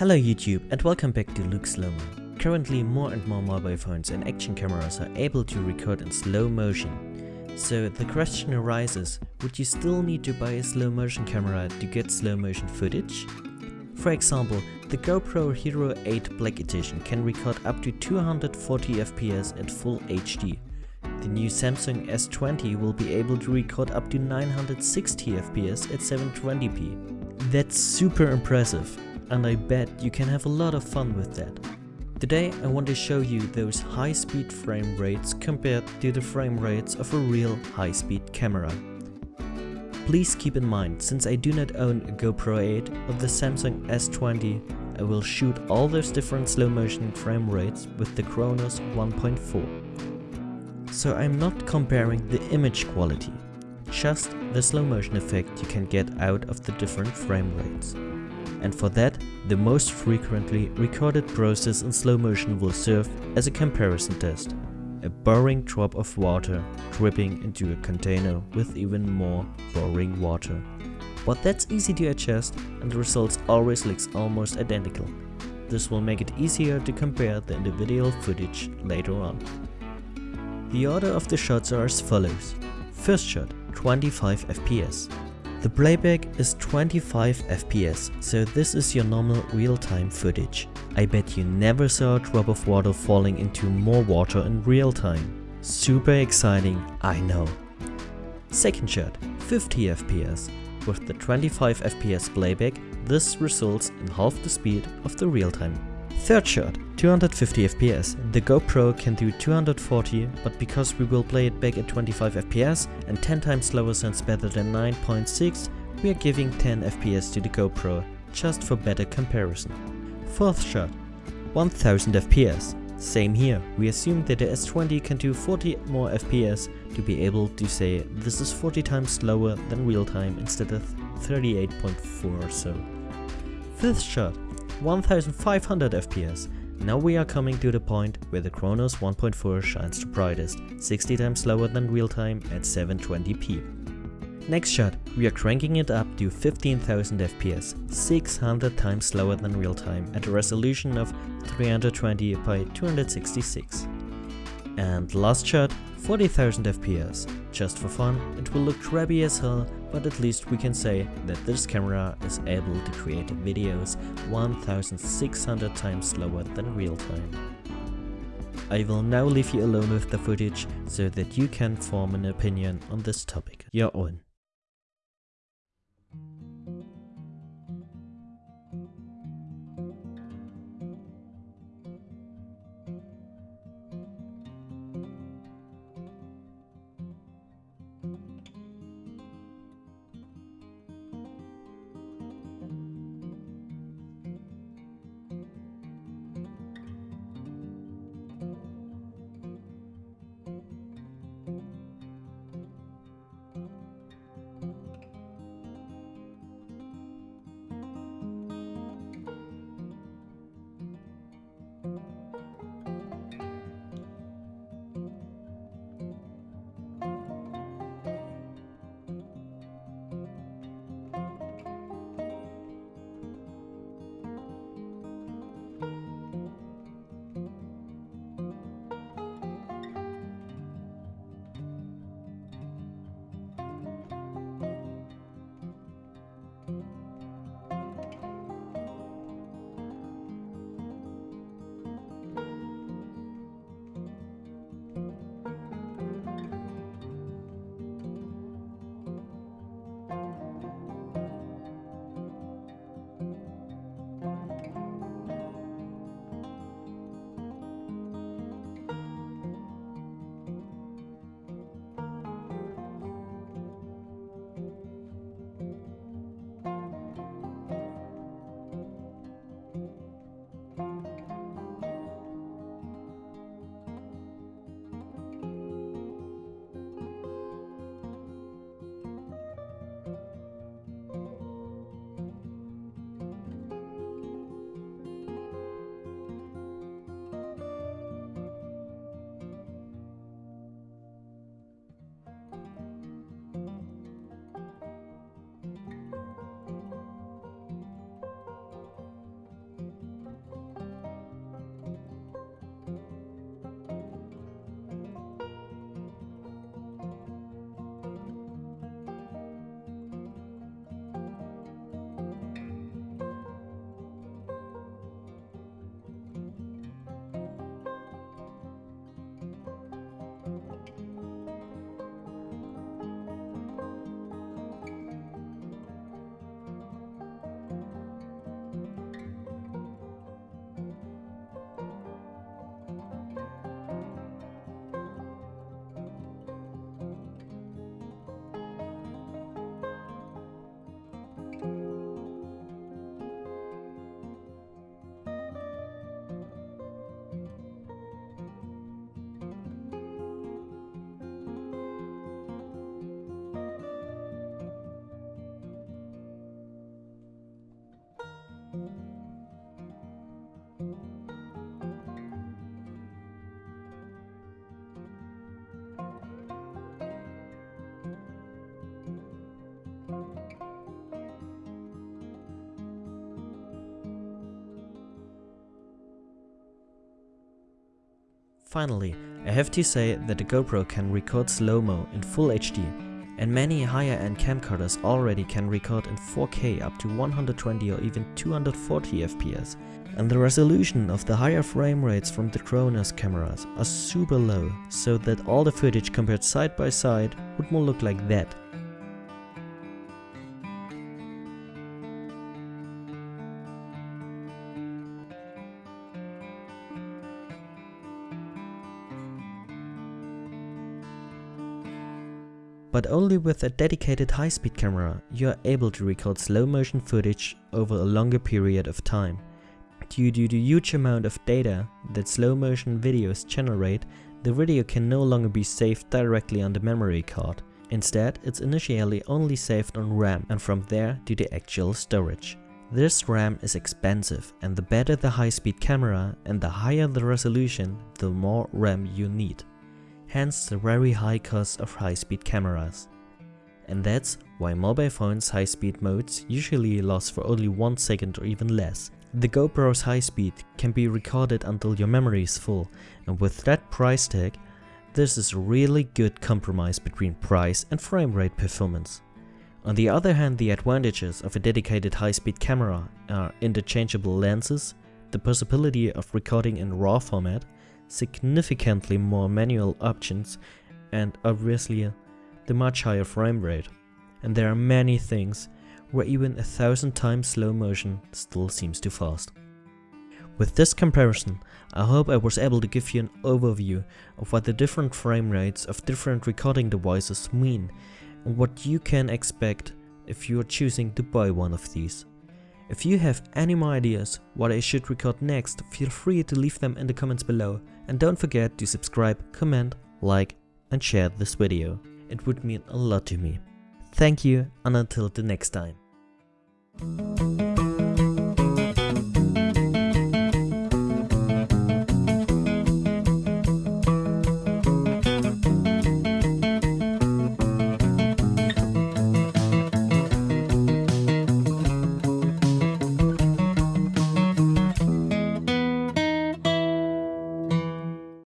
Hello YouTube and welcome back to Luke Slowmo. Currently more and more mobile phones and action cameras are able to record in slow motion. So the question arises, would you still need to buy a slow motion camera to get slow motion footage? For example, the GoPro Hero 8 Black Edition can record up to 240 FPS at full HD. The new Samsung S20 will be able to record up to 960 FPS at 720p. That's super impressive and I bet you can have a lot of fun with that. Today I want to show you those high-speed frame rates compared to the frame rates of a real high-speed camera. Please keep in mind, since I do not own a GoPro 8 or the Samsung S20, I will shoot all those different slow motion frame rates with the Chronos 1.4. So I'm not comparing the image quality, just the slow motion effect you can get out of the different frame rates. And for that, the most frequently recorded process in slow motion will serve as a comparison test. A boring drop of water dripping into a container with even more boring water. But that's easy to adjust and the results always looks almost identical. This will make it easier to compare the individual footage later on. The order of the shots are as follows. First shot 25 fps. The playback is 25 fps, so this is your normal real-time footage. I bet you never saw a drop of water falling into more water in real time. Super exciting, I know. Second shot, 50 fps. With the 25 fps playback, this results in half the speed of the real-time Third shot, 250 FPS. The GoPro can do 240, but because we will play it back at 25 FPS and 10 times slower sounds better than 9.6, we are giving 10 FPS to the GoPro, just for better comparison. Fourth shot, 1000 FPS. Same here, we assume that the S20 can do 40 more FPS to be able to say this is 40 times slower than real time instead of 38.4 or so. Fifth shot, 1500 FPS. Now we are coming to the point where the Chronos 1.4 shines the brightest, 60 times slower than real time at 720p. Next shot, we are cranking it up to 15,000 FPS, 600 times slower than real time at a resolution of 320 by 266. And last shot, 40,000 FPS. Just for fun, it will look crappy as hell, but at least we can say that this camera is able to create videos 1600 times slower than real time. I will now leave you alone with the footage so that you can form an opinion on this topic your own. Finally, I have to say that the GoPro can record slow-mo in Full HD and many higher end camcorders already can record in 4K up to 120 or even 240 FPS. And the resolution of the higher frame rates from the Chronos cameras are super low, so that all the footage compared side by side would more look like that. But only with a dedicated high-speed camera you are able to record slow motion footage over a longer period of time. Due to the huge amount of data that slow motion videos generate, the video can no longer be saved directly on the memory card. Instead, it's initially only saved on RAM and from there to the actual storage. This RAM is expensive and the better the high-speed camera and the higher the resolution, the more RAM you need hence the very high cost of high-speed cameras. And that's why mobile phones high-speed modes usually last for only 1 second or even less. The GoPro's high speed can be recorded until your memory is full and with that price tag, this is a really good compromise between price and frame rate performance. On the other hand, the advantages of a dedicated high-speed camera are interchangeable lenses, the possibility of recording in RAW format, significantly more manual options and obviously the much higher frame rate. And there are many things where even a thousand times slow motion still seems too fast. With this comparison, I hope I was able to give you an overview of what the different frame rates of different recording devices mean and what you can expect if you are choosing to buy one of these. If you have any more ideas what I should record next, feel free to leave them in the comments below and don't forget to subscribe, comment, like and share this video. It would mean a lot to me. Thank you and until the next time.